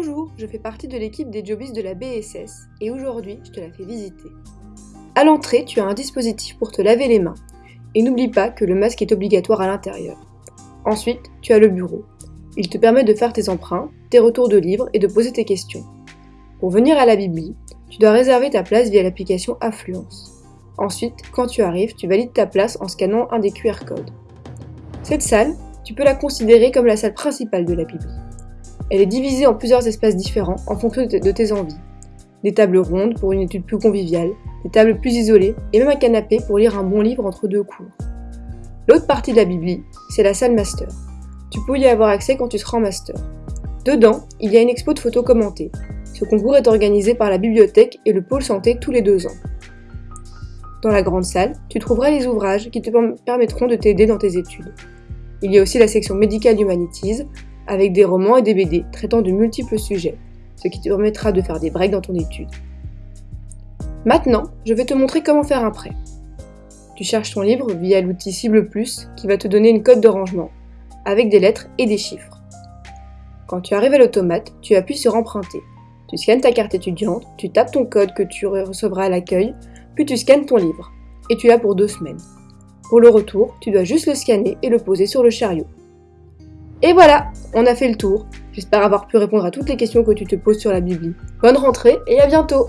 Bonjour, je fais partie de l'équipe des jobbies de la BSS et aujourd'hui je te la fais visiter. À l'entrée, tu as un dispositif pour te laver les mains et n'oublie pas que le masque est obligatoire à l'intérieur. Ensuite, tu as le bureau. Il te permet de faire tes emprunts, tes retours de livres et de poser tes questions. Pour venir à la Bibli, tu dois réserver ta place via l'application Affluence. Ensuite, quand tu arrives, tu valides ta place en scannant un des QR codes. Cette salle, tu peux la considérer comme la salle principale de la Bibli. Elle est divisée en plusieurs espaces différents en fonction de tes envies. Des tables rondes pour une étude plus conviviale, des tables plus isolées et même un canapé pour lire un bon livre entre deux cours. L'autre partie de la Bibli, c'est la salle master. Tu peux y avoir accès quand tu seras en master. Dedans, il y a une expo de photos commentées. Ce concours est organisé par la bibliothèque et le pôle santé tous les deux ans. Dans la grande salle, tu trouveras les ouvrages qui te permettront de t'aider dans tes études. Il y a aussi la section médicale Humanities, avec des romans et des BD traitant de multiples sujets, ce qui te permettra de faire des breaks dans ton étude. Maintenant, je vais te montrer comment faire un prêt. Tu cherches ton livre via l'outil Cible Plus qui va te donner une code de rangement, avec des lettres et des chiffres. Quand tu arrives à l'automate, tu appuies sur Emprunter. Tu scannes ta carte étudiante, tu tapes ton code que tu recevras à l'accueil, puis tu scannes ton livre. Et tu l'as pour deux semaines. Pour le retour, tu dois juste le scanner et le poser sur le chariot. Et voilà, on a fait le tour. J'espère avoir pu répondre à toutes les questions que tu te poses sur la Bibli. Bonne rentrée et à bientôt